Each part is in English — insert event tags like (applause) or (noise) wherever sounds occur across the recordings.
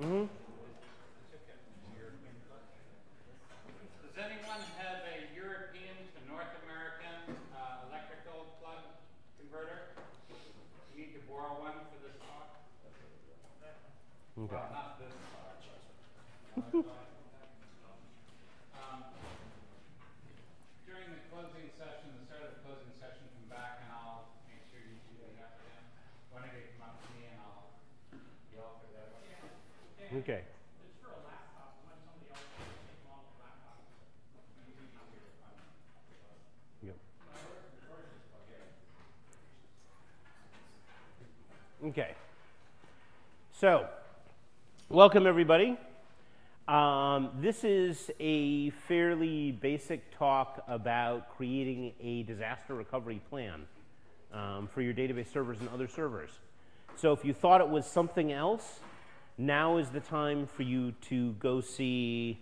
Mm-hmm. Does anyone have a European to North American uh, electrical plug converter? You need to borrow one for this talk? Okay. Well, not this talk. Um, During the closing session, the start of the closing session, come back and I'll make sure you two get up to them. One of you come up to me and I'll yell for that one. Okay. It's for a laptop, let somebody else take them off the laptop. Yep. Okay. So, welcome everybody. Um, this is a fairly basic talk about creating a disaster recovery plan um, for your database servers and other servers. So if you thought it was something else, now is the time for you to go see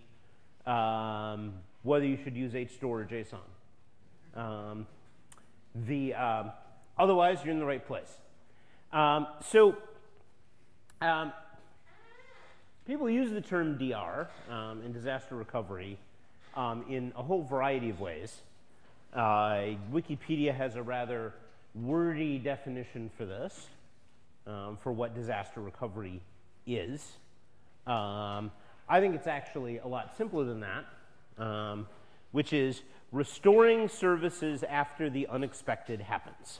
um, whether you should use HStore or JSON. Um, the, um, otherwise, you're in the right place. Um, so, um, people use the term DR um, in disaster recovery um, in a whole variety of ways. Uh, Wikipedia has a rather wordy definition for this, um, for what disaster recovery is. Um, I think it's actually a lot simpler than that, um, which is restoring services after the unexpected happens.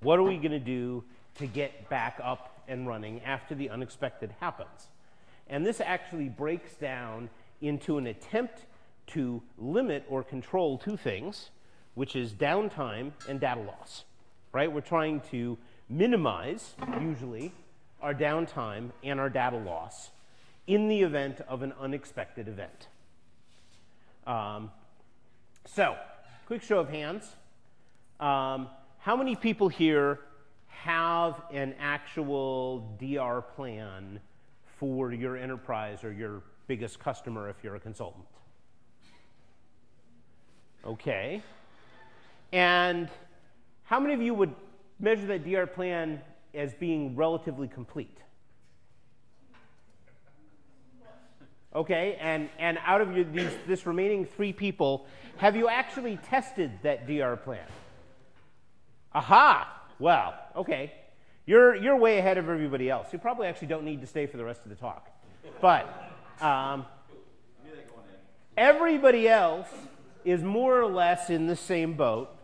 What are we going to do to get back up and running after the unexpected happens? And this actually breaks down into an attempt to limit or control two things, which is downtime and data loss. Right? We're trying to minimize, usually, our downtime and our data loss in the event of an unexpected event. Um, so, quick show of hands. Um, how many people here have an actual DR plan for your enterprise or your biggest customer if you're a consultant? Okay. And how many of you would measure that DR plan as being relatively complete? Okay, and, and out of your, these, this remaining three people, have you actually tested that DR plan? Aha! Well, okay. You're, you're way ahead of everybody else. You probably actually don't need to stay for the rest of the talk. But um, everybody else is more or less in the same boat,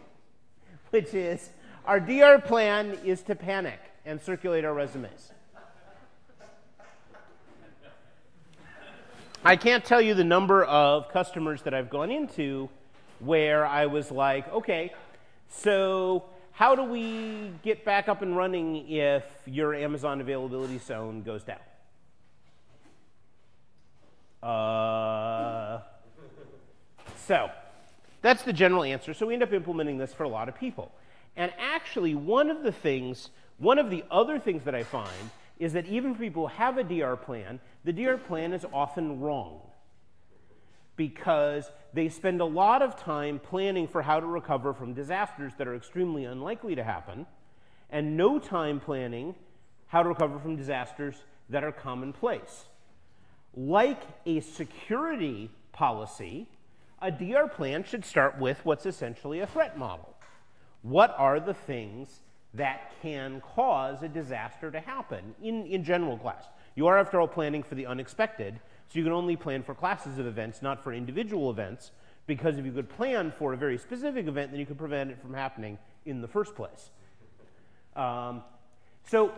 (laughs) which is our DR plan is to panic and circulate our resumes. I can't tell you the number of customers that I've gone into where I was like, okay, so how do we get back up and running if your Amazon availability zone goes down? Uh, so that's the general answer. So we end up implementing this for a lot of people. And actually, one of the things, one of the other things that I find is that even for people who have a DR plan, the DR plan is often wrong because they spend a lot of time planning for how to recover from disasters that are extremely unlikely to happen, and no time planning how to recover from disasters that are commonplace. Like a security policy, a DR plan should start with what's essentially a threat model. What are the things that can cause a disaster to happen in, in general class? You are, after all, planning for the unexpected, so you can only plan for classes of events, not for individual events, because if you could plan for a very specific event, then you could prevent it from happening in the first place. Um, so,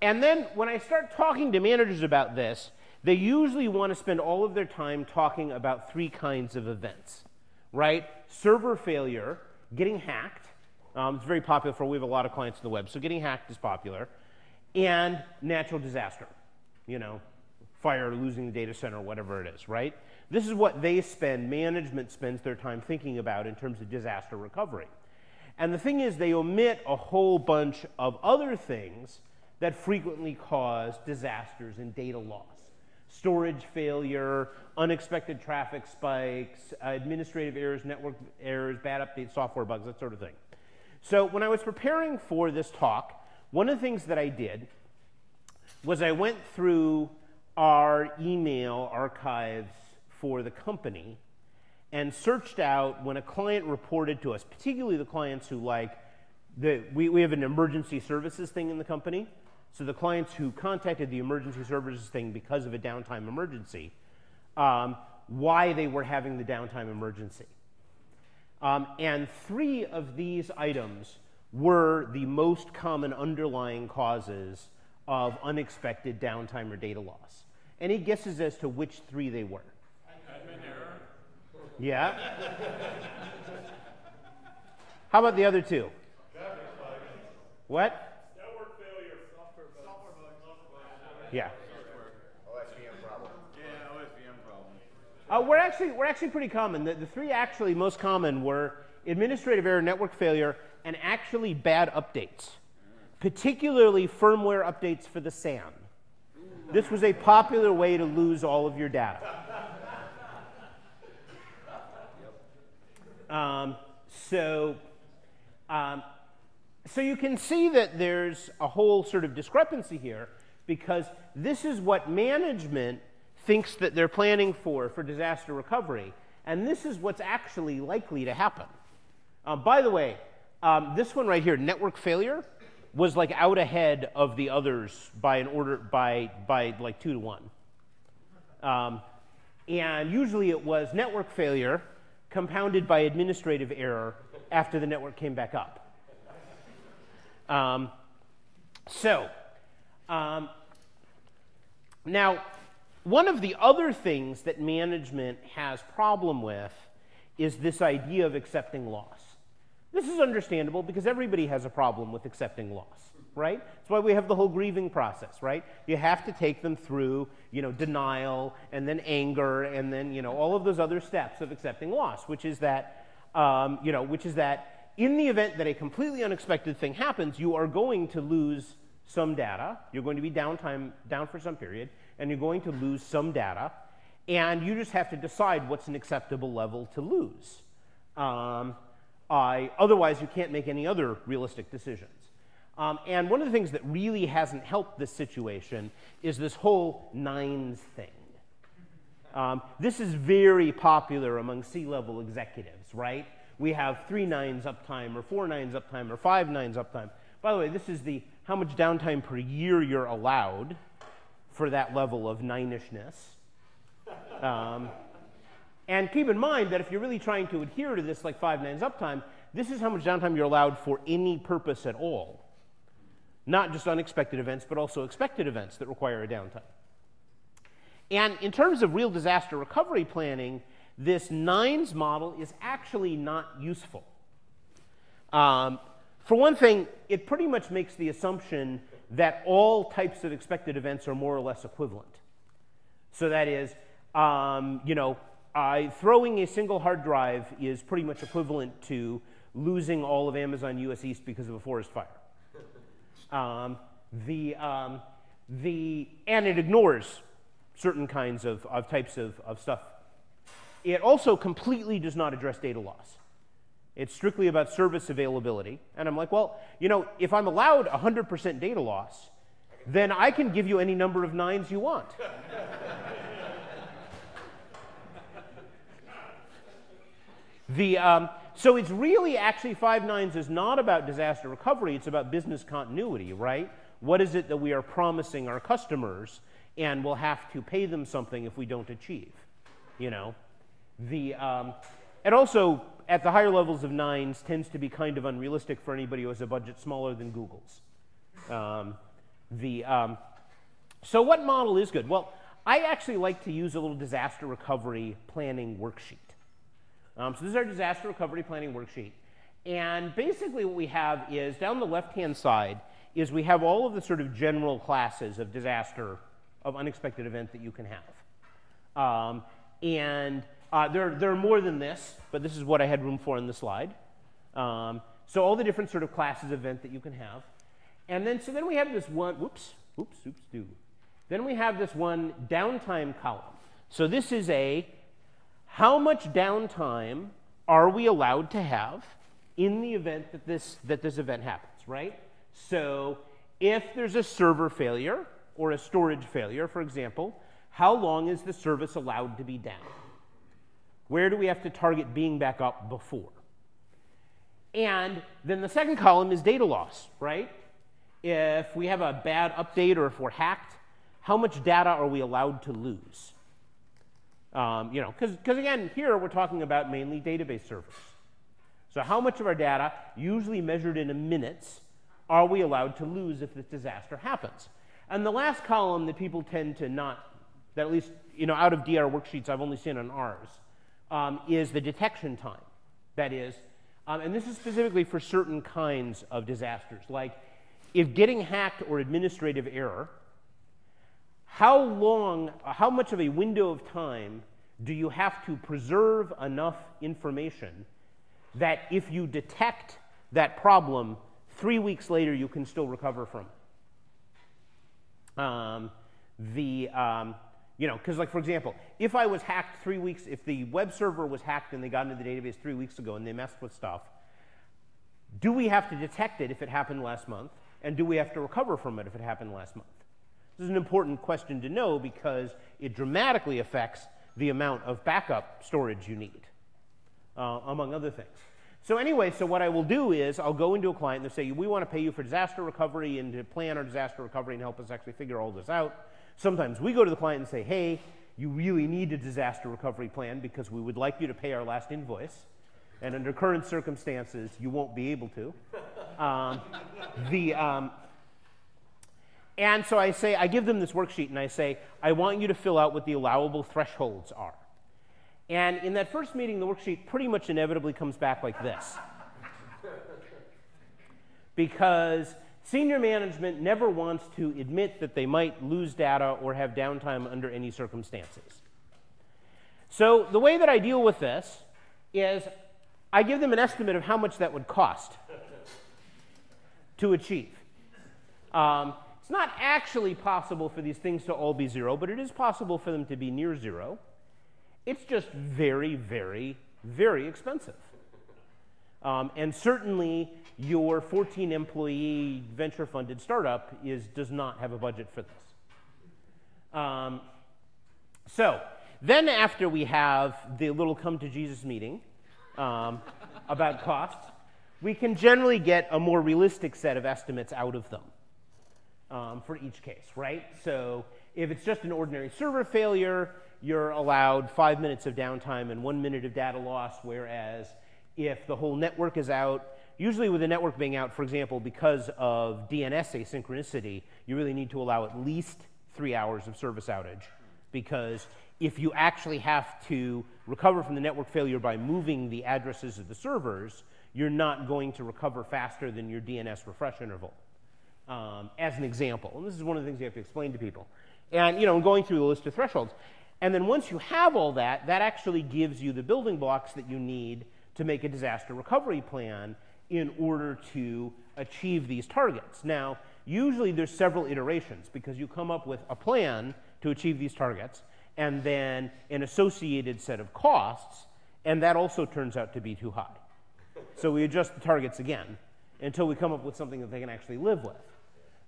and then when I start talking to managers about this, they usually want to spend all of their time talking about three kinds of events, right? Server failure, getting hacked. Um, it's very popular for, we have a lot of clients on the web, so getting hacked is popular. And natural disaster, you know, fire, losing the data center, whatever it is, right? This is what they spend, management spends their time thinking about in terms of disaster recovery. And the thing is, they omit a whole bunch of other things that frequently cause disasters and data loss. Storage failure, unexpected traffic spikes, administrative errors, network errors, bad updates, software bugs, that sort of thing. So when I was preparing for this talk, one of the things that I did was I went through our email archives for the company and searched out when a client reported to us, particularly the clients who like, the, we, we have an emergency services thing in the company. So the clients who contacted the emergency services thing because of a downtime emergency, um, why they were having the downtime emergency. Um, and three of these items were the most common underlying causes of unexpected downtime or data loss. Any guesses as to which three they were? Yeah? How about the other two? What? Network failure, software bug. Software bug. Yeah. OSVM problem. Yeah, OSVM problem. Uh, we're actually we're actually pretty common. The, the three actually most common were administrative error, network failure, and actually bad updates, particularly firmware updates for the SAN. This was a popular way to lose all of your data. Um, so, um, so you can see that there's a whole sort of discrepancy here because this is what management thinks that they're planning for for disaster recovery, and this is what's actually likely to happen. Um, by the way, um, this one right here, network failure, was like out ahead of the others by an order by by like two to one. Um, and usually it was network failure compounded by administrative error after the network came back up. Um, so, um, now, one of the other things that management has problem with is this idea of accepting loss. This is understandable because everybody has a problem with accepting loss, right? That's why we have the whole grieving process, right? You have to take them through, you know, denial and then anger and then, you know, all of those other steps of accepting loss, which is that, um, you know, which is that in the event that a completely unexpected thing happens, you are going to lose some data. You're going to be downtime down for some period, and you're going to lose some data, and you just have to decide what's an acceptable level to lose. Um, Otherwise, you can't make any other realistic decisions. Um, and one of the things that really hasn't helped this situation is this whole nines thing. Um, this is very popular among C-level executives, right? We have three nines uptime, or four nines uptime, or five nines uptime. By the way, this is the how much downtime per year you're allowed for that level of ninishness. Um, and keep in mind that if you're really trying to adhere to this like five nines uptime, this is how much downtime you're allowed for any purpose at all. Not just unexpected events, but also expected events that require a downtime. And in terms of real disaster recovery planning, this nines model is actually not useful. Um, for one thing, it pretty much makes the assumption that all types of expected events are more or less equivalent. So that is, um, you know, uh, throwing a single hard drive is pretty much equivalent to losing all of Amazon US East because of a forest fire. Um, the, um, the, and it ignores certain kinds of, of types of, of stuff. It also completely does not address data loss. It's strictly about service availability. And I'm like, well, you know, if I'm allowed 100% data loss, then I can give you any number of nines you want. The, um, so it's really actually five nines is not about disaster recovery, it's about business continuity, right? What is it that we are promising our customers and we'll have to pay them something if we don't achieve, you know? The, um, and also, at the higher levels of nines, tends to be kind of unrealistic for anybody who has a budget smaller than Google's. Um, the, um, so what model is good? Well, I actually like to use a little disaster recovery planning worksheet. Um, so this is our disaster recovery planning worksheet. And basically what we have is, down the left-hand side, is we have all of the sort of general classes of disaster, of unexpected event that you can have. Um, and uh, there, there are more than this, but this is what I had room for in the slide. Um, so all the different sort of classes of event that you can have. And then, so then we have this one, whoops, oops, oops, do. Then we have this one downtime column. So this is a, how much downtime are we allowed to have in the event that this, that this event happens, right? So if there's a server failure, or a storage failure, for example, how long is the service allowed to be down? Where do we have to target being back up before? And then the second column is data loss, right? If we have a bad update or if we're hacked, how much data are we allowed to lose? Um, you know, because cause again, here we're talking about mainly database servers. So how much of our data, usually measured in minutes, are we allowed to lose if this disaster happens? And the last column that people tend to not, that at least, you know, out of DR worksheets I've only seen on ours, um, is the detection time. That is, um, and this is specifically for certain kinds of disasters, like if getting hacked or administrative error, how long, how much of a window of time do you have to preserve enough information that if you detect that problem, three weeks later you can still recover from it? Um, the, um, you know, because like for example, if I was hacked three weeks, if the web server was hacked and they got into the database three weeks ago and they messed with stuff, do we have to detect it if it happened last month? And do we have to recover from it if it happened last month? This is an important question to know because it dramatically affects the amount of backup storage you need, uh, among other things. So anyway, so what I will do is I'll go into a client and say, we want to pay you for disaster recovery and to plan our disaster recovery and help us actually figure all this out. Sometimes we go to the client and say, hey, you really need a disaster recovery plan because we would like you to pay our last invoice. And under current circumstances, you won't be able to. Um, the, um, and so I say, I give them this worksheet and I say, I want you to fill out what the allowable thresholds are. And in that first meeting, the worksheet pretty much inevitably comes back like this. because Senior management never wants to admit that they might lose data or have downtime under any circumstances. So the way that I deal with this is I give them an estimate of how much that would cost to achieve. Um, it's not actually possible for these things to all be zero, but it is possible for them to be near zero. It's just very, very, very expensive. Um, and certainly, your 14 employee venture funded startup is, does not have a budget for this. Um, so, then after we have the little come to Jesus meeting um, about costs, we can generally get a more realistic set of estimates out of them um, for each case, right? So if it's just an ordinary server failure, you're allowed five minutes of downtime and one minute of data loss, whereas if the whole network is out, usually with the network being out, for example, because of DNS asynchronicity, you really need to allow at least three hours of service outage because if you actually have to recover from the network failure by moving the addresses of the servers, you're not going to recover faster than your DNS refresh interval, um, as an example. And this is one of the things you have to explain to people. And, you know, going through the list of thresholds. And then once you have all that, that actually gives you the building blocks that you need to make a disaster recovery plan in order to achieve these targets. Now, usually there's several iterations because you come up with a plan to achieve these targets and then an associated set of costs, and that also turns out to be too high. So we adjust the targets again until we come up with something that they can actually live with.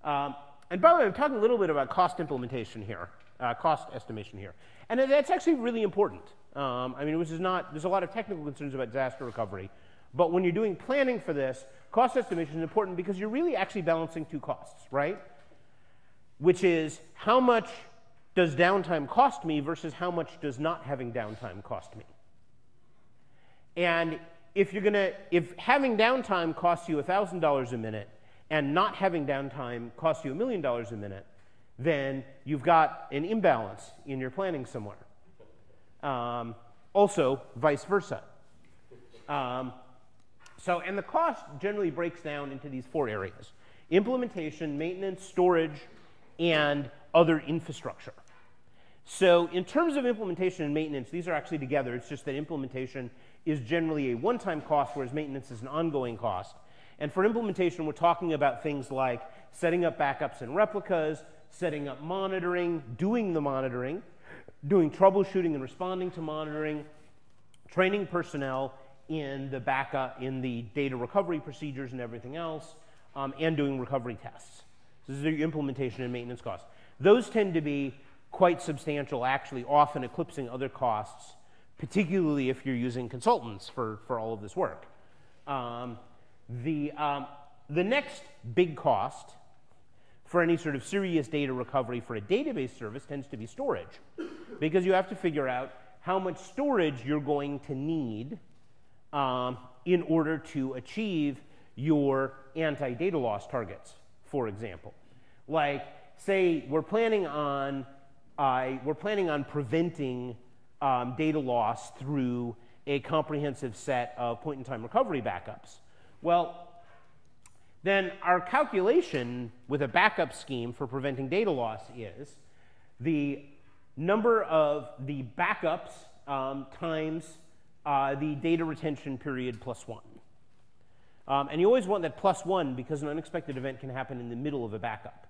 Um, and by the way, I'm talking a little bit about cost implementation here, uh, cost estimation here. And that's actually really important. Um, I mean, which is not, there's a lot of technical concerns about disaster recovery. But when you're doing planning for this, cost estimation is important because you're really actually balancing two costs, right? Which is how much does downtime cost me versus how much does not having downtime cost me? And if you're going to, if having downtime costs you $1,000 a minute and not having downtime costs you a million dollars a minute, then you've got an imbalance in your planning somewhere. Um, also, vice versa. Um, so, and the cost generally breaks down into these four areas implementation, maintenance, storage, and other infrastructure. So, in terms of implementation and maintenance, these are actually together. It's just that implementation is generally a one time cost, whereas maintenance is an ongoing cost. And for implementation, we're talking about things like setting up backups and replicas, setting up monitoring, doing the monitoring, doing troubleshooting and responding to monitoring, training personnel in the backup, in the data recovery procedures and everything else, um, and doing recovery tests. This is the implementation and maintenance costs. Those tend to be quite substantial, actually, often eclipsing other costs, particularly if you're using consultants for, for all of this work. Um, the, um, the next big cost for any sort of serious data recovery for a database service tends to be storage, because you have to figure out how much storage you're going to need um, in order to achieve your anti data loss targets, for example. Like, say, we're planning on, uh, we're planning on preventing um, data loss through a comprehensive set of point in time recovery backups. Well, then our calculation with a backup scheme for preventing data loss is the number of the backups um, times uh, the data retention period plus one. Um, and you always want that plus one because an unexpected event can happen in the middle of a backup.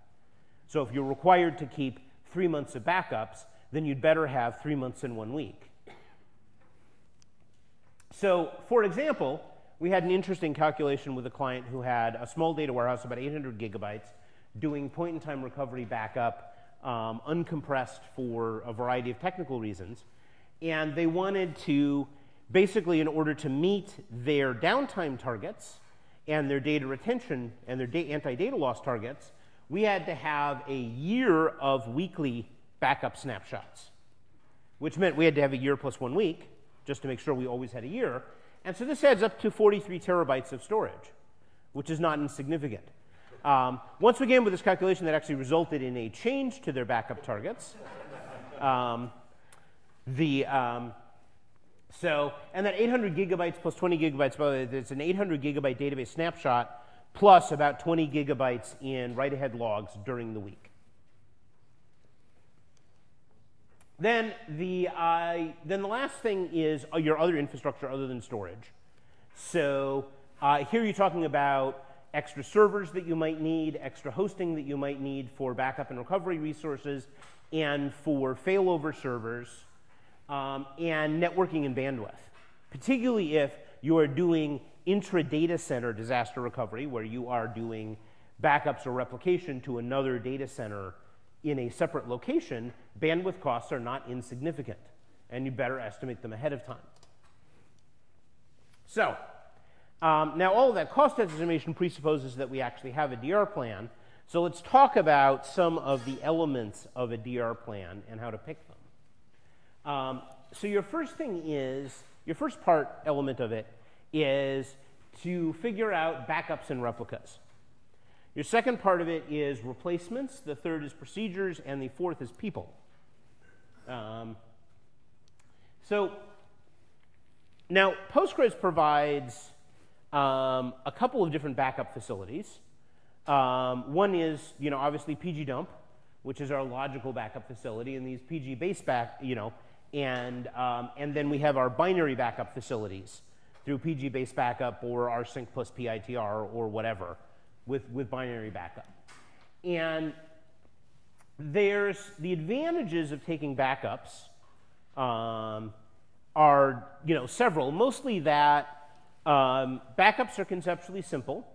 So if you're required to keep three months of backups, then you'd better have three months in one week. So, for example, we had an interesting calculation with a client who had a small data warehouse, about 800 gigabytes, doing point in time recovery backup, um, uncompressed for a variety of technical reasons. And they wanted to, basically, in order to meet their downtime targets and their data retention and their da anti data loss targets, we had to have a year of weekly backup snapshots, which meant we had to have a year plus one week just to make sure we always had a year. And so this adds up to 43 terabytes of storage, which is not insignificant. Um, once we came with this calculation, that actually resulted in a change to their backup targets. Um, the um, so and that 800 gigabytes plus 20 gigabytes, by the way, it's an 800 gigabyte database snapshot plus about 20 gigabytes in write-ahead logs during the week. Then the, uh, then the last thing is uh, your other infrastructure other than storage. So uh, here you're talking about extra servers that you might need, extra hosting that you might need for backup and recovery resources, and for failover servers, um, and networking and bandwidth. Particularly if you are doing intra-data center disaster recovery, where you are doing backups or replication to another data center in a separate location, bandwidth costs are not insignificant, and you better estimate them ahead of time. So, um, now all of that cost estimation presupposes that we actually have a DR plan. So let's talk about some of the elements of a DR plan and how to pick them. Um, so your first thing is, your first part element of it is to figure out backups and replicas. Your second part of it is replacements, the third is procedures, and the fourth is people. Um, so now Postgres provides um, a couple of different backup facilities. Um, one is, you know, obviously pgdump, which is our logical backup facility, and these PG base back, you know, and, um, and then we have our binary backup facilities through PG base backup or rsync plus PITR or whatever with, with binary backup. And there's the advantages of taking backups um, are you know several. Mostly that um, backups are conceptually simple,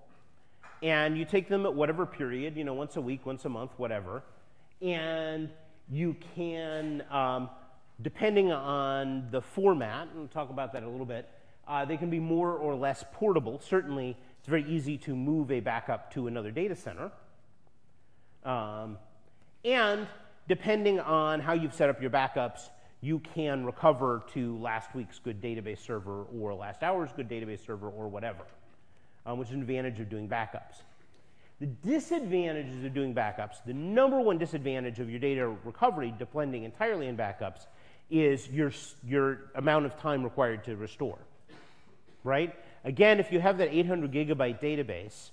and you take them at whatever period, you know, once a week, once a month, whatever, and you can, um, depending on the format, and we'll talk about that a little bit, uh, they can be more or less portable. Certainly, it's very easy to move a backup to another data center. Um, and depending on how you've set up your backups, you can recover to last week's good database server or last hour's good database server or whatever, um, which is an advantage of doing backups. The disadvantages of doing backups, the number one disadvantage of your data recovery depending entirely on backups is your, your amount of time required to restore, right? Again, if you have that 800 gigabyte database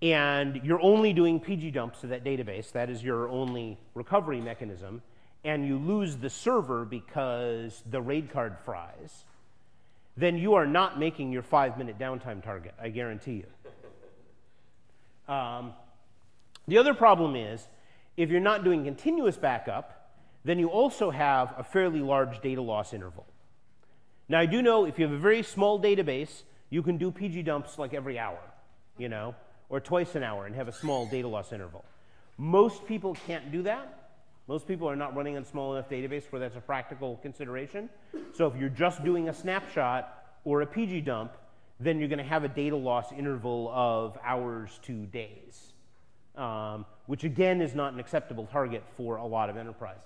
and you're only doing PG dumps to that database, that is your only recovery mechanism, and you lose the server because the RAID card fries, then you are not making your five minute downtime target, I guarantee you. Um, the other problem is if you're not doing continuous backup, then you also have a fairly large data loss interval. Now, I do know if you have a very small database, you can do PG dumps like every hour, you know, or twice an hour and have a small data loss interval. Most people can't do that. Most people are not running on small enough database where that's a practical consideration. So if you're just doing a snapshot or a PG dump, then you're going to have a data loss interval of hours to days, um, which again is not an acceptable target for a lot of enterprises.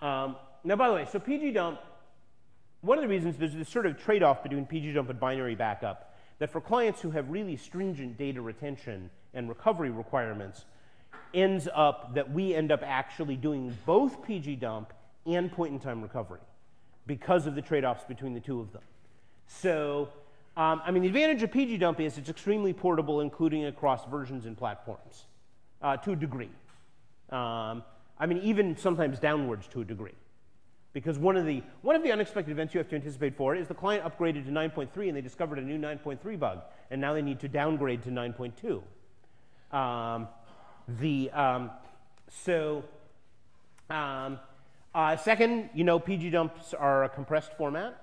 Um, now, by the way, so PG dump, one of the reasons there's this sort of trade off between PG dump and binary backup that for clients who have really stringent data retention and recovery requirements, ends up that we end up actually doing both pgdump and point in time recovery because of the trade offs between the two of them. So, um, I mean, the advantage of pgdump is it's extremely portable, including across versions and platforms uh, to a degree. Um, I mean, even sometimes downwards to a degree. Because one of, the, one of the unexpected events you have to anticipate for is the client upgraded to 9.3 and they discovered a new 9.3 bug, and now they need to downgrade to 9.2. Um, the, um, so, um, uh, second, you know, PG dumps are a compressed format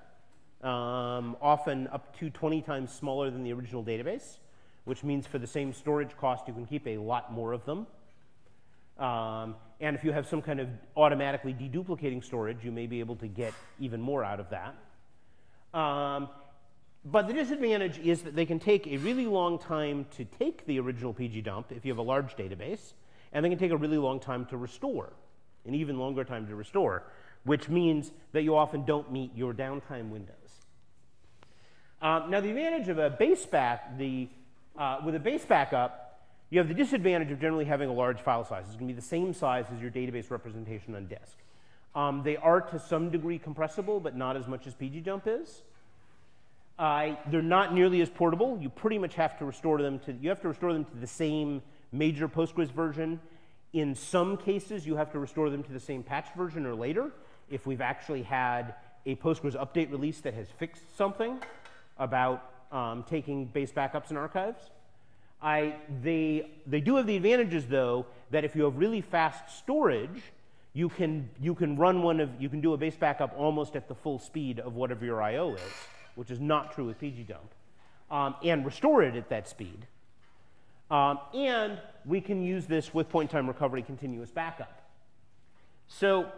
um, often up to 20 times smaller than the original database, which means for the same storage cost, you can keep a lot more of them. And if you have some kind of automatically deduplicating storage, you may be able to get even more out of that. Um, but the disadvantage is that they can take a really long time to take the original PG dump if you have a large database, and they can take a really long time to restore, an even longer time to restore, which means that you often don't meet your downtime windows. Um, now, the advantage of a base back, the, uh, with a base backup, you have the disadvantage of generally having a large file size. It's going to be the same size as your database representation on disk. Um, they are to some degree compressible, but not as much as pgdump is. Uh, they're not nearly as portable. You pretty much have to restore them to, you have to restore them to the same major Postgres version. In some cases, you have to restore them to the same patch version or later if we've actually had a Postgres update release that has fixed something about um, taking base backups and archives. I, they, they do have the advantages, though, that if you have really fast storage, you can, you can run one of, you can do a base backup almost at the full speed of whatever your I.O. is, which is not true with pgdump, um, and restore it at that speed. Um, and we can use this with point time recovery continuous backup. So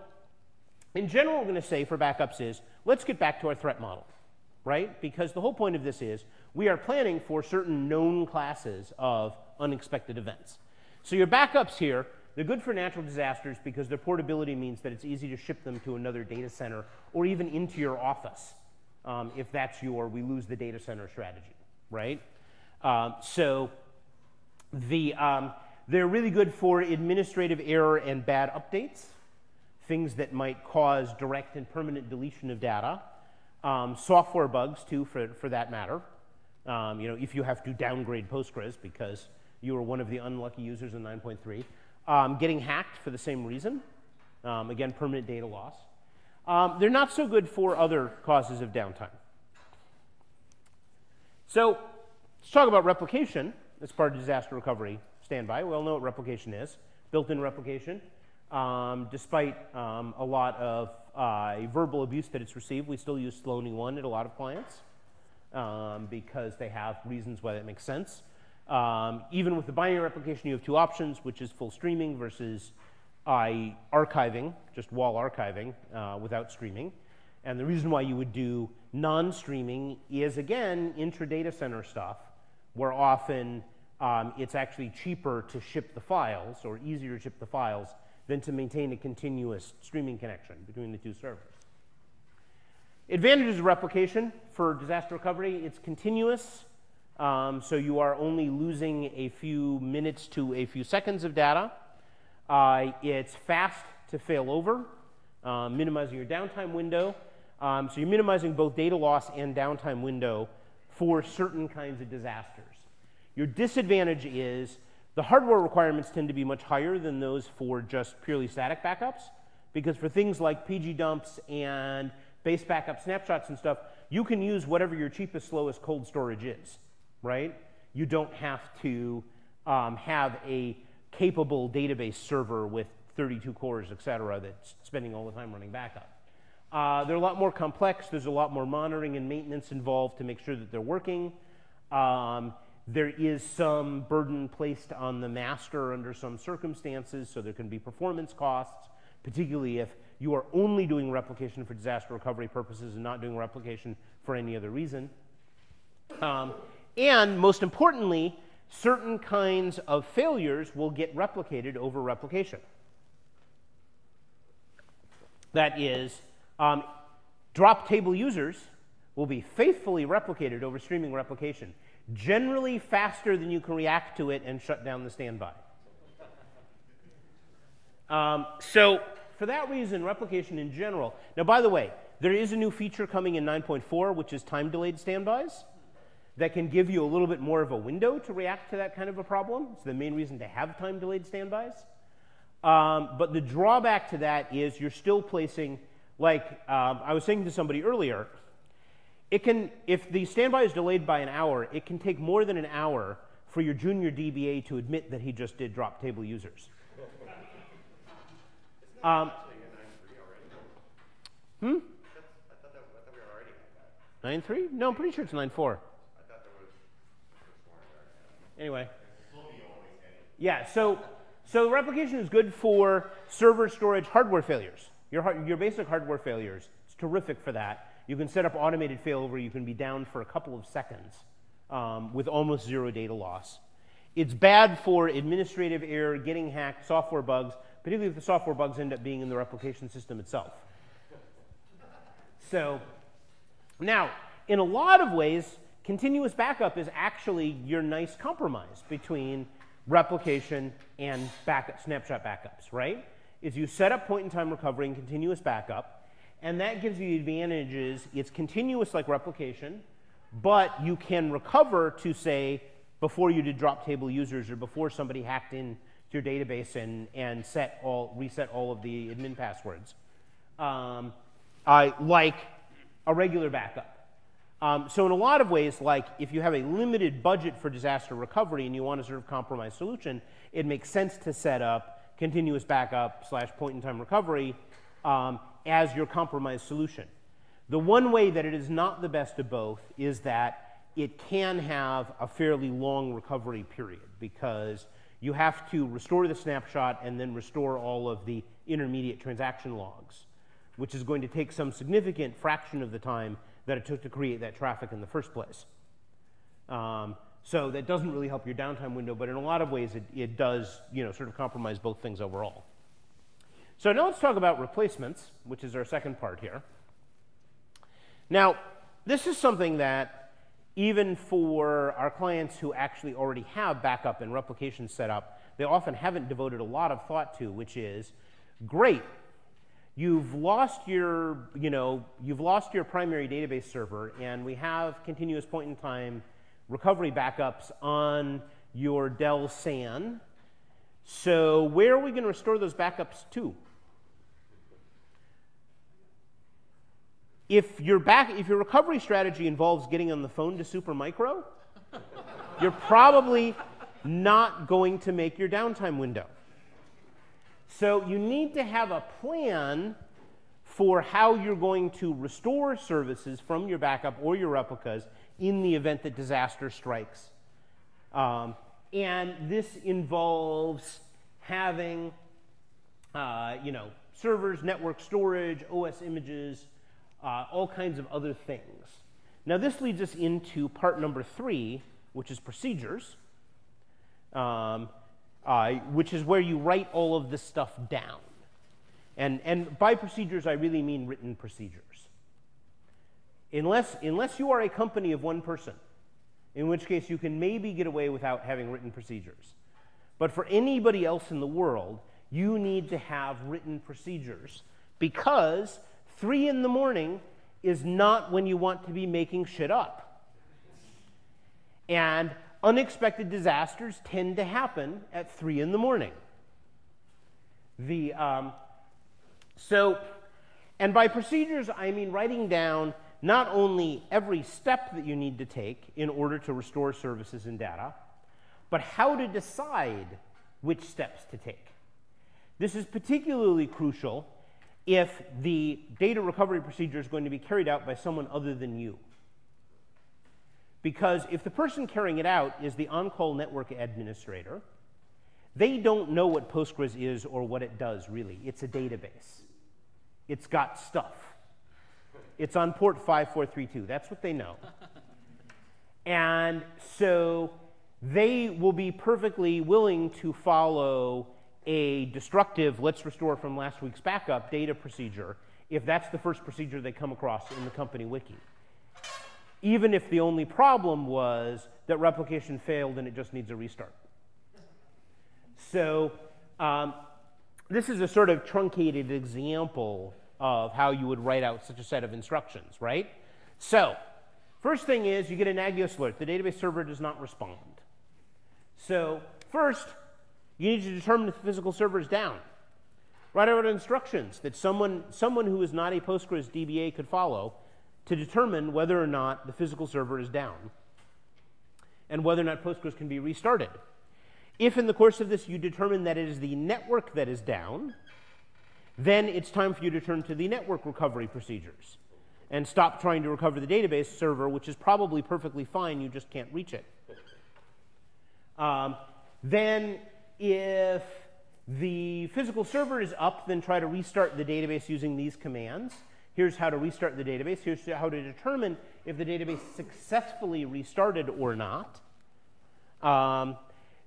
in general, we're going to say for backups is, let's get back to our threat model right? Because the whole point of this is we are planning for certain known classes of unexpected events. So your backups here, they're good for natural disasters because their portability means that it's easy to ship them to another data center or even into your office um, if that's your we lose the data center strategy, right? Um, so the, um, they're really good for administrative error and bad updates, things that might cause direct and permanent deletion of data. Um, software bugs, too, for, for that matter. Um, you know, if you have to downgrade Postgres because you were one of the unlucky users in 9.3. Um, getting hacked for the same reason. Um, again, permanent data loss. Um, they're not so good for other causes of downtime. So let's talk about replication as part of disaster recovery standby. We all know what replication is, built-in replication. Um, despite a lot of uh, verbal abuse that it's received, we still use Slony 1 at a lot of clients um, because they have reasons why that makes sense. Um, even with the binary replication, you have two options, which is full streaming versus uh, archiving, just WAL archiving uh, without streaming. And the reason why you would do non-streaming is, again, intra-data center stuff, where often um, it's actually cheaper to ship the files or easier to ship the files than to maintain a continuous streaming connection between the two servers. Advantages of replication for disaster recovery, it's continuous, um, so you are only losing a few minutes to a few seconds of data. Uh, it's fast to fail over, uh, minimizing your downtime window. Um, so you're minimizing both data loss and downtime window for certain kinds of disasters. Your disadvantage is the hardware requirements tend to be much higher than those for just purely static backups, because for things like PG dumps and base backup snapshots and stuff, you can use whatever your cheapest, slowest cold storage is, right? You don't have to um, have a capable database server with 32 cores, et cetera, that's spending all the time running backup. Uh, they're a lot more complex. There's a lot more monitoring and maintenance involved to make sure that they're working. Um, there is some burden placed on the master under some circumstances, so there can be performance costs, particularly if you are only doing replication for disaster recovery purposes and not doing replication for any other reason. Um, and most importantly, certain kinds of failures will get replicated over replication. That is, um, drop table users will be faithfully replicated over streaming replication, generally faster than you can react to it and shut down the standby. Um, so for that reason, replication in general. Now, by the way, there is a new feature coming in 9.4, which is time delayed standbys that can give you a little bit more of a window to react to that kind of a problem. It's the main reason to have time delayed standbys. Um, but the drawback to that is you're still placing, like um, I was saying to somebody earlier, it can, if the standby is delayed by an hour, it can take more than an hour for your junior DBA to admit that he just did drop table users. Um, hmm? I thought that, I thought we already at that. Nine three? No, I'm pretty sure it's nine four. I thought there was, Anyway. Yeah, so so replication is good for server storage hardware failures. Your your basic hardware failures. It's terrific for that. You can set up automated failover. You can be down for a couple of seconds um, with almost zero data loss. It's bad for administrative error, getting hacked, software bugs, particularly if the software bugs end up being in the replication system itself. So now, in a lot of ways, continuous backup is actually your nice compromise between replication and backup, snapshot backups, right? Is you set up point in time recovery and continuous backup, and that gives you the advantages. It's continuous like replication, but you can recover to say before you did drop table users or before somebody hacked in to your database and, and set all, reset all of the admin passwords. Um, I like a regular backup. Um, so in a lot of ways, like if you have a limited budget for disaster recovery and you want a sort of compromise solution, it makes sense to set up continuous backup slash point-in-time recovery um, as your compromise solution. The one way that it is not the best of both is that it can have a fairly long recovery period because you have to restore the snapshot and then restore all of the intermediate transaction logs, which is going to take some significant fraction of the time that it took to create that traffic in the first place. Um, so that doesn't really help your downtime window, but in a lot of ways it, it does, you know, sort of compromise both things overall. So now let's talk about replacements, which is our second part here. Now, this is something that even for our clients who actually already have backup and replication set up, they often haven't devoted a lot of thought to, which is, great, you've lost your, you know, you've lost your primary database server, and we have continuous point in time recovery backups on your Dell SAN. So where are we going to restore those backups to? If your back, if your recovery strategy involves getting on the phone to Supermicro, you're probably not going to make your downtime window. So you need to have a plan for how you're going to restore services from your backup or your replicas in the event that disaster strikes. Um, and this involves having, uh, you know, servers, network storage, OS images, uh, all kinds of other things. Now, this leads us into part number three, which is procedures, um, uh, which is where you write all of this stuff down. And, and by procedures, I really mean written procedures. Unless, unless you are a company of one person, in which case you can maybe get away without having written procedures. But for anybody else in the world, you need to have written procedures because Three in the morning is not when you want to be making shit up. And unexpected disasters tend to happen at three in the morning. The, um, so, and by procedures, I mean writing down not only every step that you need to take in order to restore services and data, but how to decide which steps to take. This is particularly crucial if the data recovery procedure is going to be carried out by someone other than you. Because if the person carrying it out is the on-call network administrator, they don't know what Postgres is or what it does really. It's a database. It's got stuff. It's on port 5432. That's what they know. (laughs) and so they will be perfectly willing to follow a destructive, let's restore from last week's backup data procedure if that's the first procedure they come across in the company wiki. Even if the only problem was that replication failed and it just needs a restart. So um, this is a sort of truncated example of how you would write out such a set of instructions, right? So first thing is you get a Nagios alert. The database server does not respond. So first, you need to determine if the physical server is down. Write out instructions that someone, someone who is not a Postgres DBA could follow to determine whether or not the physical server is down and whether or not Postgres can be restarted. If in the course of this you determine that it is the network that is down, then it's time for you to turn to the network recovery procedures and stop trying to recover the database server, which is probably perfectly fine, you just can't reach it. Um, then if the physical server is up, then try to restart the database using these commands. Here's how to restart the database. Here's how to determine if the database successfully restarted or not. Um,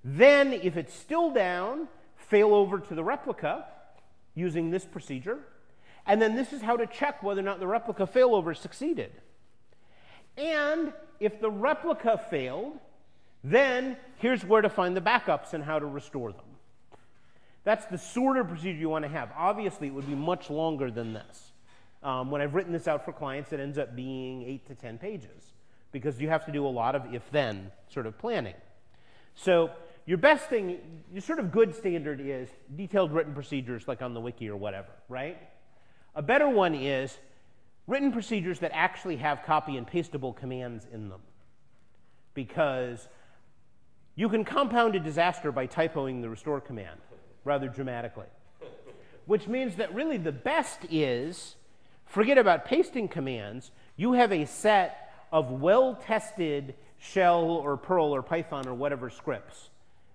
then, if it's still down, fail over to the replica using this procedure. And then this is how to check whether or not the replica failover succeeded. And if the replica failed, then here's where to find the backups and how to restore them. That's the sort of procedure you want to have. Obviously, it would be much longer than this. Um, when I've written this out for clients, it ends up being 8 to 10 pages because you have to do a lot of if-then sort of planning. So your best thing, your sort of good standard is detailed written procedures like on the wiki or whatever, right? A better one is written procedures that actually have copy and pastable commands in them because you can compound a disaster by typoing the restore command rather dramatically. Which means that really the best is forget about pasting commands. You have a set of well tested shell or Perl or Python or whatever scripts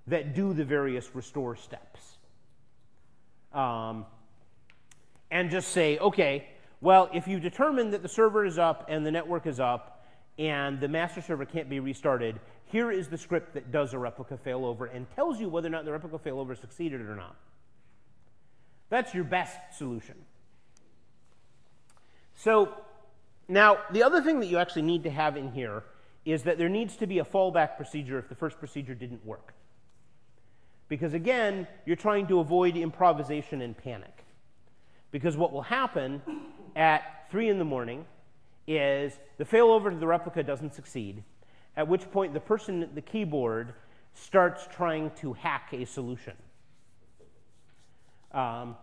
that do the various restore steps. Um, and just say, okay, well, if you determine that the server is up and the network is up and the master server can't be restarted, here is the script that does a replica failover and tells you whether or not the replica failover succeeded or not. That's your best solution. So now, the other thing that you actually need to have in here is that there needs to be a fallback procedure if the first procedure didn't work. Because again, you're trying to avoid improvisation and panic. Because what will happen at 3 in the morning is the failover to the replica doesn't succeed, at which point the person at the keyboard starts trying to hack a solution. Um,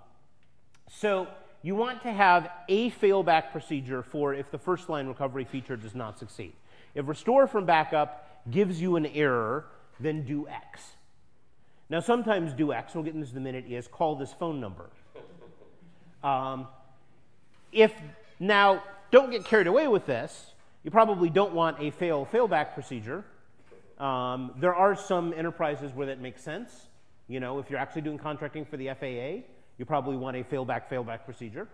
so you want to have a failback procedure for if the first line recovery feature does not succeed. If restore from backup gives you an error, then do X. Now, sometimes do X, we'll get into this in a minute, is call this phone number. Um, if now, don't get carried away with this. You probably don't want a fail failback procedure. Um, there are some enterprises where that makes sense. You know, if you're actually doing contracting for the FAA, you probably want a failback failback procedure.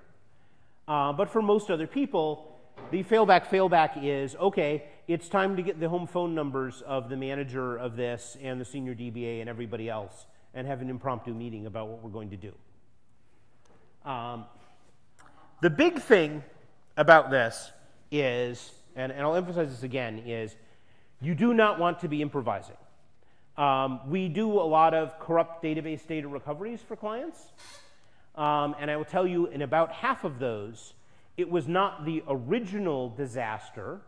Uh, but for most other people, the failback failback is okay, it's time to get the home phone numbers of the manager of this and the senior DBA and everybody else and have an impromptu meeting about what we're going to do. Um, the big thing about this is and, and I'll emphasize this again, is you do not want to be improvising. Um, we do a lot of corrupt database data recoveries for clients. Um, and I will tell you, in about half of those, it was not the original disaster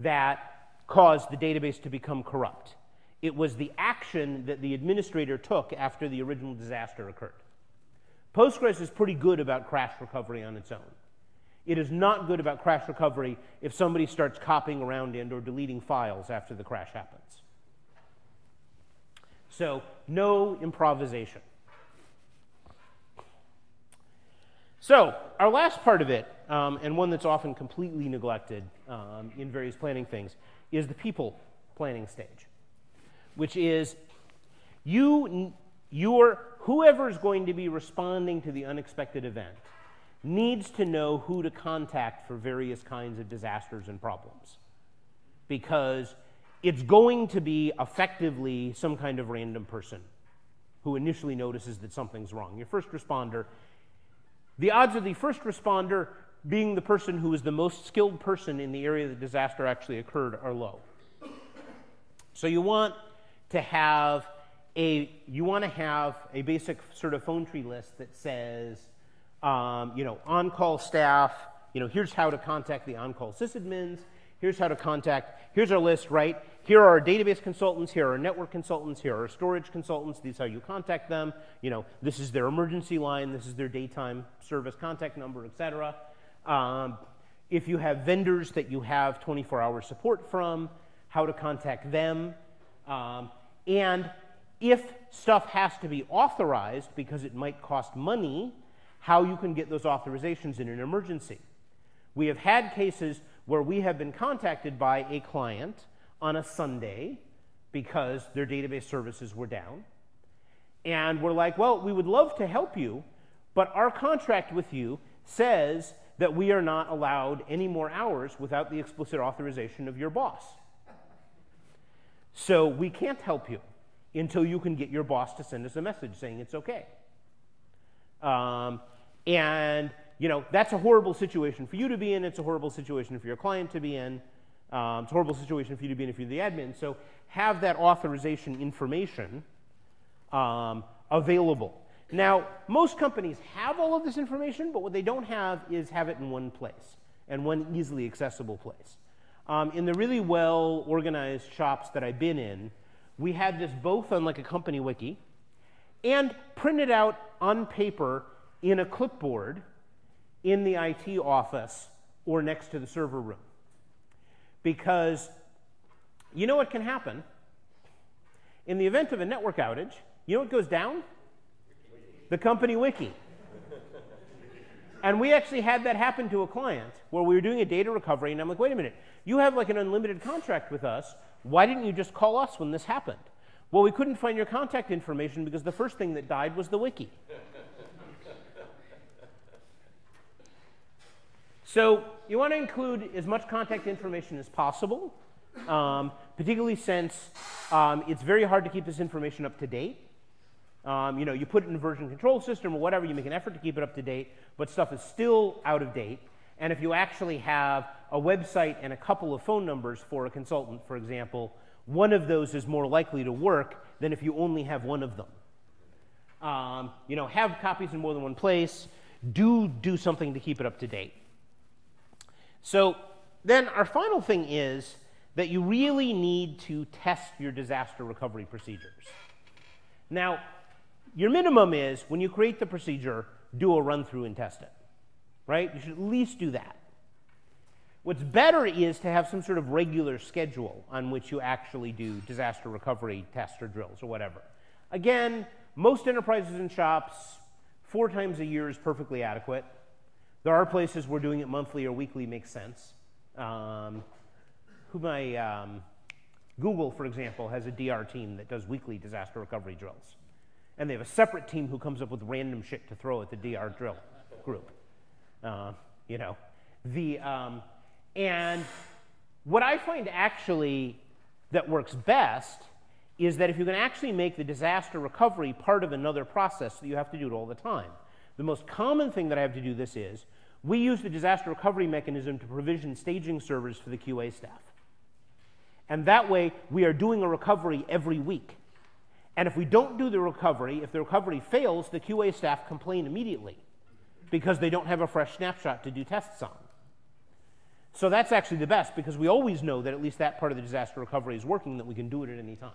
that caused the database to become corrupt. It was the action that the administrator took after the original disaster occurred. Postgres is pretty good about crash recovery on its own. It is not good about crash recovery if somebody starts copying around and or deleting files after the crash happens. So no improvisation. So our last part of it, um, and one that's often completely neglected, um, in various planning things is the people planning stage, which is you, your, whoever is going to be responding to the unexpected event needs to know who to contact for various kinds of disasters and problems. Because it's going to be effectively some kind of random person who initially notices that something's wrong. Your first responder, the odds of the first responder being the person who is the most skilled person in the area the disaster actually occurred are low. So you want to have a you want to have a basic sort of phone tree list that says, um, you know, on-call staff. You know, here's how to contact the on-call sysadmins. Here's how to contact. Here's our list, right? Here are our database consultants. Here are our network consultants. Here are our storage consultants. These are how you contact them. You know, this is their emergency line. This is their daytime service contact number, etc. Um, if you have vendors that you have 24-hour support from, how to contact them, um, and if stuff has to be authorized because it might cost money, how you can get those authorizations in an emergency. We have had cases where we have been contacted by a client on a Sunday because their database services were down. And we're like, well, we would love to help you, but our contract with you says that we are not allowed any more hours without the explicit authorization of your boss. So we can't help you until you can get your boss to send us a message saying it's okay. Um, and you know that's a horrible situation for you to be in. It's a horrible situation for your client to be in. Um, it's a horrible situation for you to be in if you're the admin. So have that authorization information um, available. Now, most companies have all of this information, but what they don't have is have it in one place and one easily accessible place. Um, in the really well organized shops that I've been in, we had this both on like a company wiki and printed out on paper in a clipboard in the IT office or next to the server room. Because you know what can happen? In the event of a network outage, you know what goes down? The company wiki. and we actually had that happen to a client where we were doing a data recovery, and I'm like, wait a minute, you have like an unlimited contract with us. Why didn't you just call us when this happened? Well, we couldn't find your contact information because the first thing that died was the wiki. So you want to include as much contact information as possible, um, particularly since um, it's very hard to keep this information up to date. Um, you know, you put it in a version control system or whatever, you make an effort to keep it up to date, but stuff is still out of date. And if you actually have a website and a couple of phone numbers for a consultant, for example, one of those is more likely to work than if you only have one of them. Um, you know, have copies in more than one place. Do do something to keep it up to date. So then our final thing is that you really need to test your disaster recovery procedures. Now, your minimum is when you create the procedure, do a run through and test it right? You should at least do that. What's better is to have some sort of regular schedule on which you actually do disaster recovery tests or drills or whatever. Again, most enterprises and shops, four times a year is perfectly adequate. There are places where doing it monthly or weekly makes sense. Um, who my um, Google, for example, has a DR team that does weekly disaster recovery drills, and they have a separate team who comes up with random shit to throw at the DR drill group. Uh, you know, the um, and what I find actually that works best is that if you can actually make the disaster recovery part of another process, that you have to do it all the time. The most common thing that I have to do this is we use the disaster recovery mechanism to provision staging servers for the QA staff. And that way, we are doing a recovery every week. And if we don't do the recovery, if the recovery fails, the QA staff complain immediately because they don't have a fresh snapshot to do tests on. So that's actually the best because we always know that at least that part of the disaster recovery is working, that we can do it at any time.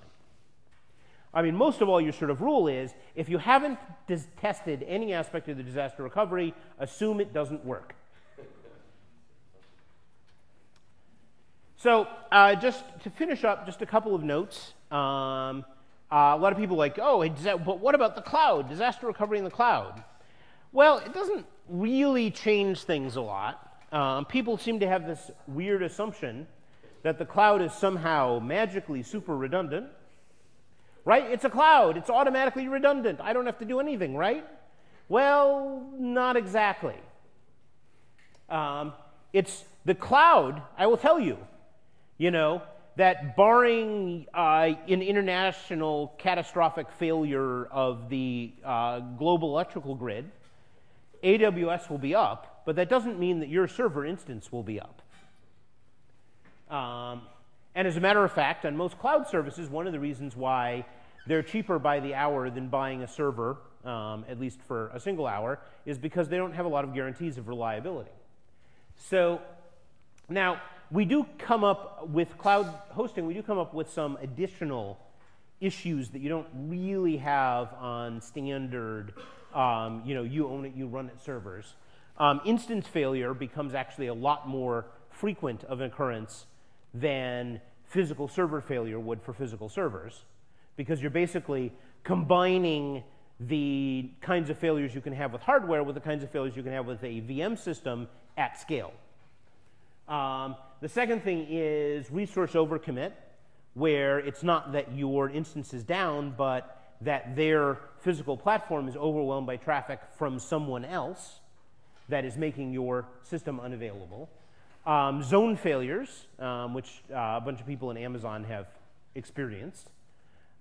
I mean, most of all, your sort of rule is if you haven't tested any aspect of the disaster recovery, assume it doesn't work. So, uh, just to finish up, just a couple of notes. Um, uh, a lot of people like, oh, but what about the cloud? Disaster recovery in the cloud. Well, it doesn't really change things a lot. um, people seem to have this weird assumption that the cloud is somehow magically super redundant. Right? It's a cloud. It's automatically redundant. I don't have to do anything, right? Well, not exactly. Um, it's the cloud, I will tell you, you know, that barring uh, an international catastrophic failure of the uh, global electrical grid, AWS will be up, but that doesn't mean that your server instance will be up. Um, and as a matter of fact, on most cloud services, one of the reasons why they're cheaper by the hour than buying a server, um, at least for a single hour, is because they don't have a lot of guarantees of reliability. So now, we do come up with cloud hosting, we do come up with some additional issues that you don't really have on standard, um, you know, you own it, you run it servers. Um, instance failure becomes actually a lot more frequent of an occurrence than physical server failure would for physical servers because you're basically combining the kinds of failures you can have with hardware with the kinds of failures you can have with a VM system at scale. Um, the second thing is resource overcommit, where it's not that your instance is down, but that their physical platform is overwhelmed by traffic from someone else that is making your system unavailable. Um, zone failures, um, which uh, a bunch of people in Amazon have experienced.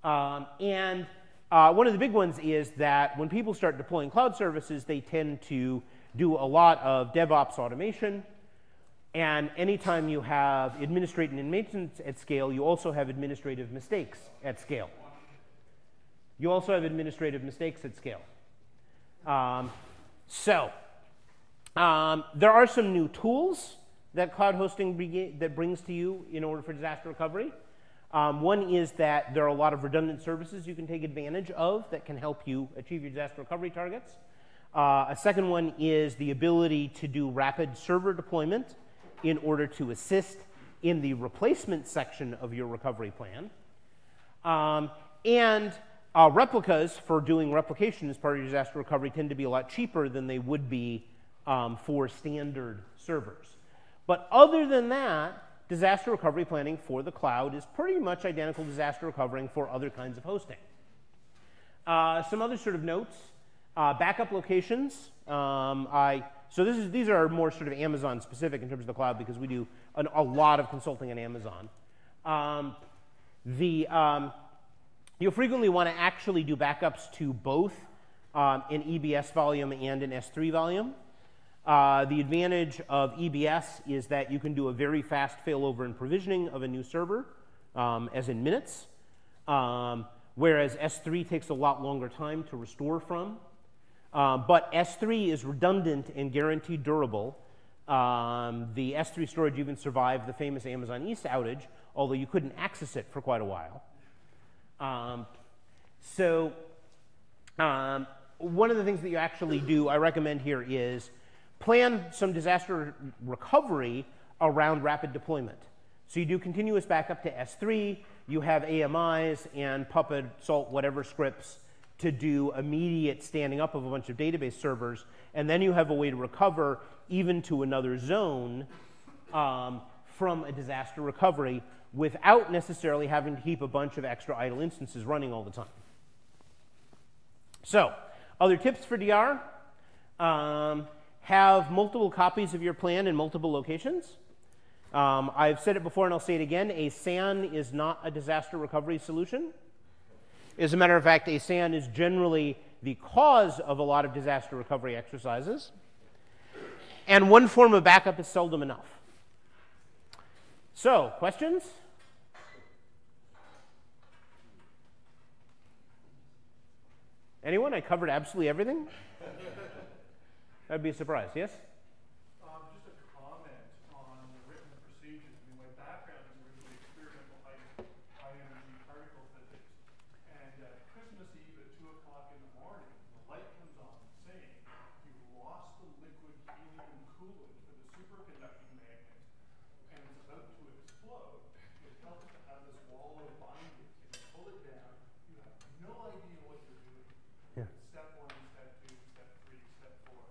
Um, and uh, one of the big ones is that when people start deploying cloud services, they tend to do a lot of DevOps automation. And anytime you have administrative and maintenance at scale, you also have administrative mistakes at scale. You also have administrative mistakes at scale. Um, so, um, there are some new tools that cloud hosting that brings to you in order for disaster recovery. Um, one is that there are a lot of redundant services you can take advantage of that can help you achieve your disaster recovery targets. Uh, a second one is the ability to do rapid server deployment in order to assist in the replacement section of your recovery plan. Um, and uh, replicas for doing replication as part of your disaster recovery tend to be a lot cheaper than they would be um, for standard servers. But other than that, disaster recovery planning for the cloud is pretty much identical to disaster recovering for other kinds of hosting. Uh, some other sort of notes. Uh, backup locations. Um, I, so this is, these are more sort of Amazon specific in terms of the cloud because we do an, a lot of consulting on Amazon. Um, the, um, you'll frequently want to actually do backups to both um, an EBS volume and an S3 volume. Uh, the advantage of EBS is that you can do a very fast failover and provisioning of a new server, um, as in minutes, um, whereas S3 takes a lot longer time to restore from. Uh, but S3 is redundant and guaranteed durable. Um, the S3 storage even survived the famous Amazon East outage, although you couldn't access it for quite a while. Um, so um, one of the things that you actually do, I recommend here, is plan some disaster recovery around rapid deployment. So you do continuous backup to S3, you have AMIs and Puppet, Salt, whatever scripts to do immediate standing up of a bunch of database servers, and then you have a way to recover even to another zone um, from a disaster recovery without necessarily having to keep a bunch of extra idle instances running all the time. So, other tips for DR. Um, have multiple copies of your plan in multiple locations. Um, I've said it before and I'll say it again. A SAN is not a disaster recovery solution. As a matter of fact, a SAN is generally the cause of a lot of disaster recovery exercises. And one form of backup is seldom enough. So, questions? Anyone? I covered absolutely everything. (laughs) That'd be a surprise, yes? Um, just a comment on the written procedures. I mean, my background is originally experimental high, high energy particle physics. And at Christmas Eve at 2 o'clock in the morning, the light comes on saying you've lost the liquid helium coolant for the superconducting magnet and it's about to explode. It helps to have this wall of binding. And you pull it down, you have no idea what you're doing. Yeah. Step one, step two, step three, step four.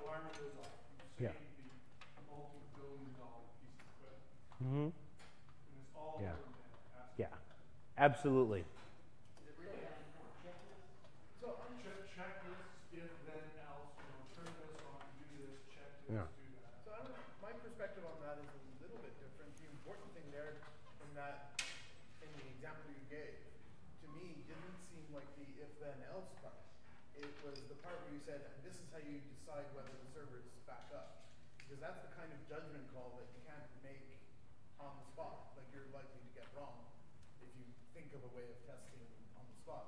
Alarm goes off. Absolutely. So check, checklists, if then else, you know, turn this on, do this, check this, Yeah. do that. So I don't my perspective on that is a little bit different. The important thing there in that, in the example you gave, to me, didn't seem like the if then else part. It was the part where you said, and this is how you decide whether the server is back up. Because that's the kind of judgment call that you can't make on the spot. Like you're likely to get wrong if you think of a way of testing on the spot.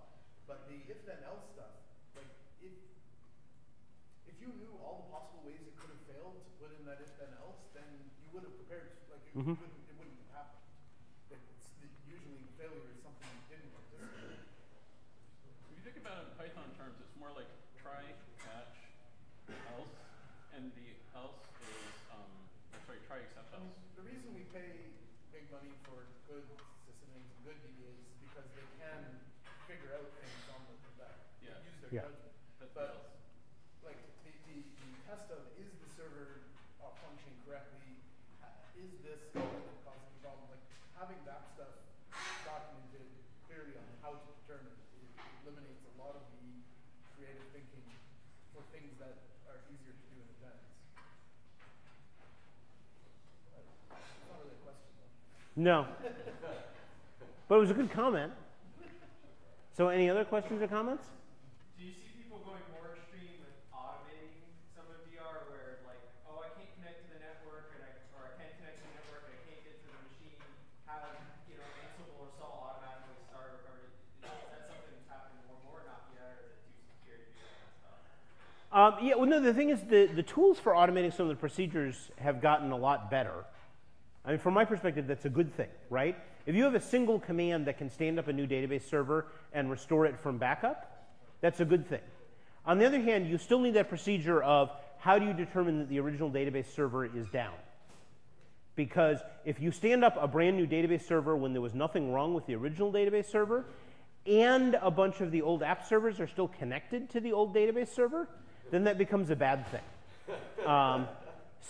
But the if then else stuff, like if if you knew all the possible ways it could have failed to put in that if then else, then you would have prepared. Like it, Mhm. wouldn't, it wouldn't have happened. But it's, the, usually failure is something you didn't anticipate. If you think about it in Python terms, it's more like try, catch, else, and the else is, um, sorry, try except else. the reason we pay big money for good systems and good DBAs is because they can figure out things on the that Yeah. use their Yeah. judgment. That's the But like the, the, the test of is the server uh, functioning correctly? Is this going to cause any problem? Like having that stuff documented clearly on how to determine it eliminates a lot of the creative thinking for things that are easier to do in advance. Not really a question though. No. But it was a good comment. So, any other questions or comments? Do you see people going more extreme with automating some of DR where like, oh, I can't connect to the network and I, or I can't connect to the network and I can't get to the machine, have, you know, Ansible or Salt automatically start a recovery? Is that something that's happening more and more, not yet, or is it too scary to do that stuff? Um, yeah, well, no, the thing is, the, the tools for automating some of the procedures have gotten a lot better. I mean, from my perspective, that's a good thing, right? If you have a single command that can stand up a new database server and restore it from backup, that's a good thing. On the other hand, you still need that procedure of how do you determine that the original database server is down? Because if you stand up a brand new database server when there was nothing wrong with the original database server, and a bunch of the old app servers are still connected to the old database server, then that becomes a bad thing. Um,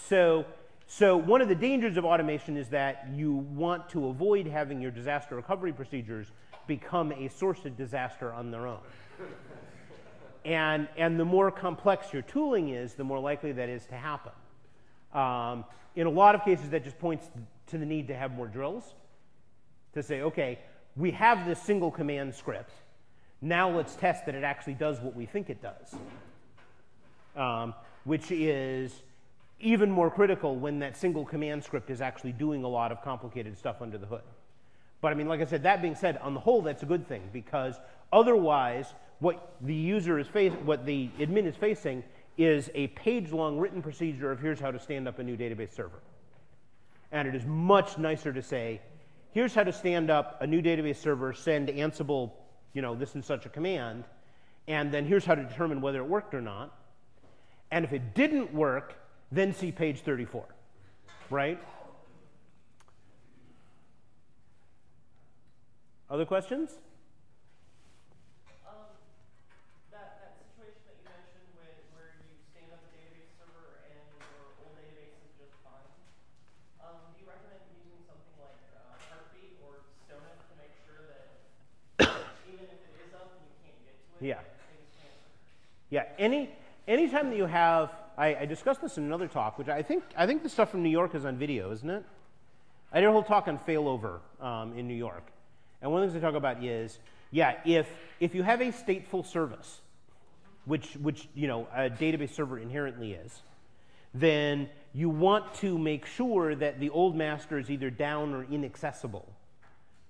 so, so one of the dangers of automation is that you want to avoid having your disaster recovery procedures become a source of disaster on their own. And, and the more complex your tooling is, the more likely that is to happen. Um, in a lot of cases, that just points to the need to have more drills to say, okay, we have this single command script. Now let's test that it actually does what we think it does, um, which is even more critical when that single command script is actually doing a lot of complicated stuff under the hood. But I mean, like I said, that being said, on the whole, that's a good thing because otherwise, what the user is facing, what the admin is facing, is a page-long written procedure of here's how to stand up a new database server. And it is much nicer to say, here's how to stand up a new database server, send Ansible, you know, this and such a command, and then here's how to determine whether it worked or not. And if it didn't work, then see page 34, right? Other questions? Um, that, that situation that you mentioned with, where you stand up a database server and your old database is just fine, um, do you recommend using something like uh, Heartbeat or STONITH to make sure that (coughs) even if it is up you can't get to it, Yeah. that things can't Yeah, any anytime that you have, I, I discussed this in another talk, which I think I think the stuff from New York is on video, isn't it? I did a whole talk on failover um, in New York, and one of the things I talk about is, yeah, if if you have a stateful service, which which you know a database server inherently is, then you want to make sure that the old master is either down or inaccessible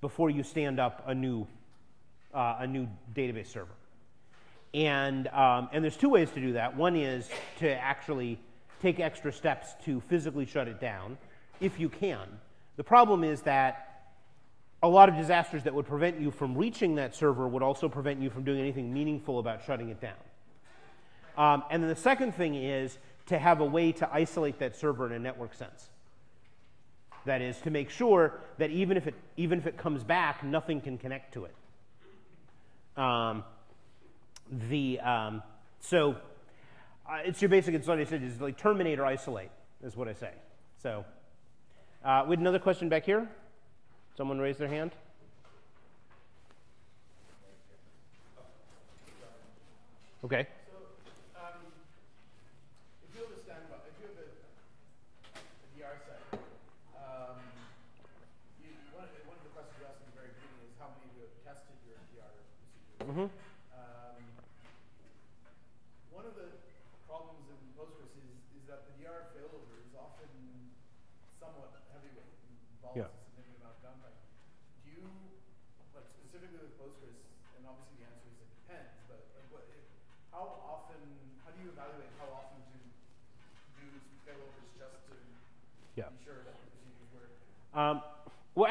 before you stand up a new uh, a new database server. And, um, and there's two ways to do that. One is to actually take extra steps to physically shut it down, if you can. The problem is that a lot of disasters that would prevent you from reaching that server would also prevent you from doing anything meaningful about shutting it down. Um, and then the second thing is to have a way to isolate that server in a network sense. That is to make sure that even if it, even if it comes back, nothing can connect to it. Um, the um, so uh, it's your basic. It's what I said is like terminate or isolate is what I say. So uh, we had another question back here. Someone raised their hand. Okay.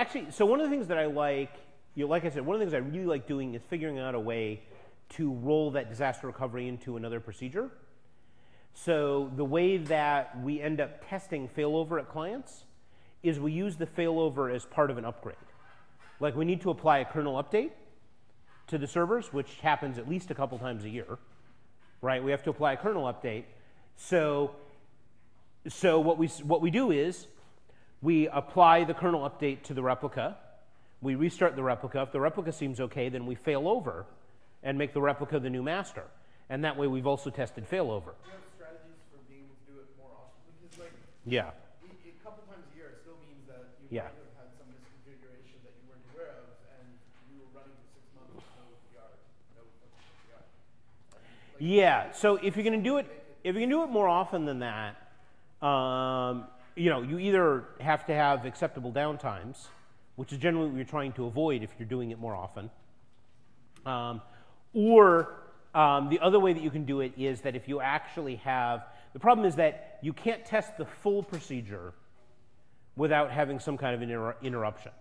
Actually, so one of the things that I like, you know, like I said, one of the things I really like doing is figuring out a way to roll that disaster recovery into another procedure. So the way that we end up testing failover at clients is we use the failover as part of an upgrade. Like we need to apply a kernel update to the servers, which happens at least a couple times a year, right? We have to apply a kernel update. So, so what we, what we do is we apply the kernel update to the replica. We restart the replica. If the replica seems okay, then we fail over and make the replica the new master. And that way we've also tested failover. Do you have strategies for being able to do it more often? Because like, Yeah. a couple times a year, it still means that you Yeah. might have had some misconfiguration that you weren't aware of, and you were running for six months with no PR, no PR. Like, Yeah. So if you're going to do it, if you can do it more often than that, um, you know, you either have to have acceptable downtimes, which is generally what you're trying to avoid if you're doing it more often. Um, or um, the other way that you can do it is that if you actually have, the problem is that you can't test the full procedure without having some kind of an inter- interruption.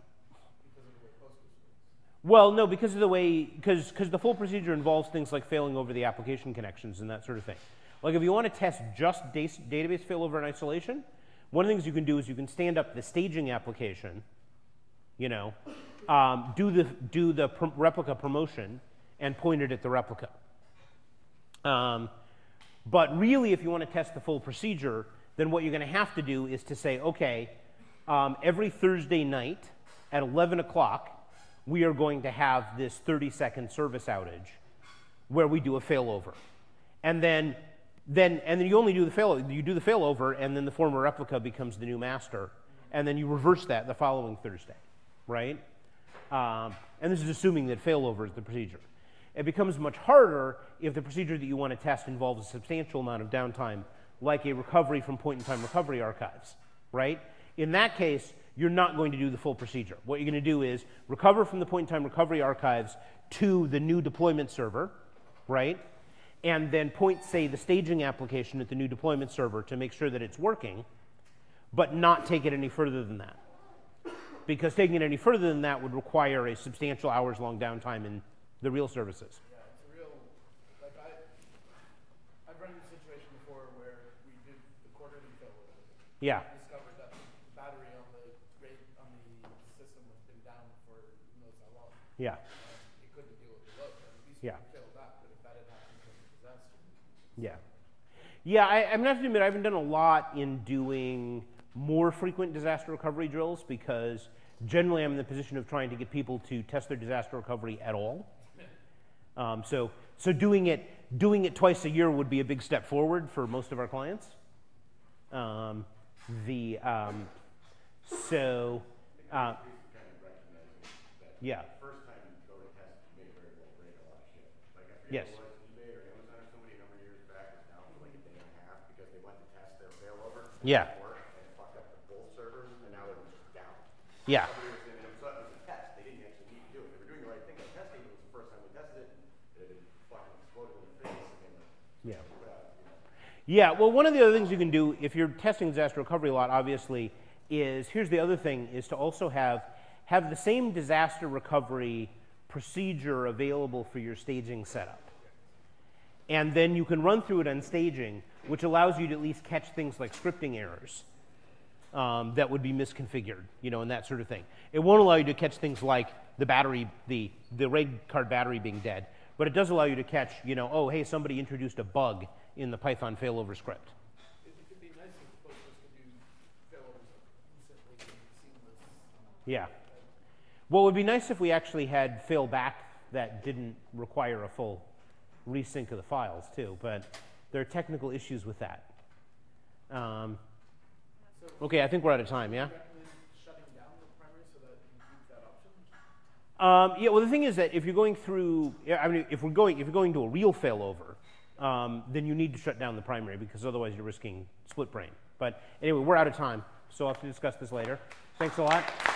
Well, no, because of the way, because because the full procedure involves things like failing over the application connections and that sort of thing. Like if you want to test just database failover in isolation, one of the things you can do is you can stand up the staging application, you know, um, do the do the pr- replica promotion and point it at the replica. Um, but really, if you want to test the full procedure, then what you're going to have to do is to say, okay, um, every Thursday night at 11 o'clock, we are going to have this 30 second service outage where we do a failover. And then, then, and then you only do the fail, you do the failover, and then the former replica becomes the new master. And then you reverse that the following Thursday, right? Um, and this is assuming that failover is the procedure. It becomes much harder if the procedure that you want to test involves a substantial amount of downtime, like a recovery from point in time recovery archives, right? In that case, you're not going to do the full procedure. What you're going to do is recover from the point in time recovery archives to the new deployment server, right? And then point, say, the staging application at the new deployment server to make sure that it's working, but not take it any further than that. Because taking it any further than that would require a substantial hours long downtime in the real services. Yeah, it's a real, like I, I've run into a situation before where we did the quarterly failover. Yeah. Discovered that the battery on the on the system has been down for who knows how long. Yeah. And it couldn't deal with the load, and at least Yeah. we failed that, but if that had happened, it was a disaster. Yeah. Yeah, I, I'm have to admit I haven't done a lot in doing more frequent disaster recovery drills because generally I'm in the position of trying to get people to test their disaster recovery at all. Um, so, so doing it doing it twice a year would be a big step forward for most of our clients. Um, the um, so uh, yeah First yeah. Somebody was in, it was, a- it was a test, they didn't actually need to do it. They were doing the right thing by testing, it was the first time we tested it, it had fucking exploded in the face, and then, yeah. put out, you know. Yeah, well, one of the other things you can do if you're testing disaster recovery a lot, obviously, is here's the other thing: is to also have have the same disaster recovery procedure available for your staging setup, and then you can run through it on staging, which allows you to at least catch things like scripting errors um, that would be misconfigured, you know, and that sort of thing. It won't allow you to catch things like the battery, the the RAID card battery being dead, but it does allow you to catch, you know, oh hey, somebody introduced a bug in the Python failover script. It, it be nice if Postgres could do failovers instantly and seamless. Yeah. Well, it would be nice if we actually had fail back that didn't require a full resync of the files too, but there are technical issues with that. Um, okay, I think we're out of time, yeah? Um, yeah, well, the thing is that if you're going through, I mean, if we're going, if you're going to a real failover, um, then you need to shut down the primary because otherwise you're risking split brain. But anyway, we're out of time, so I'll have to discuss this later. Thanks a lot.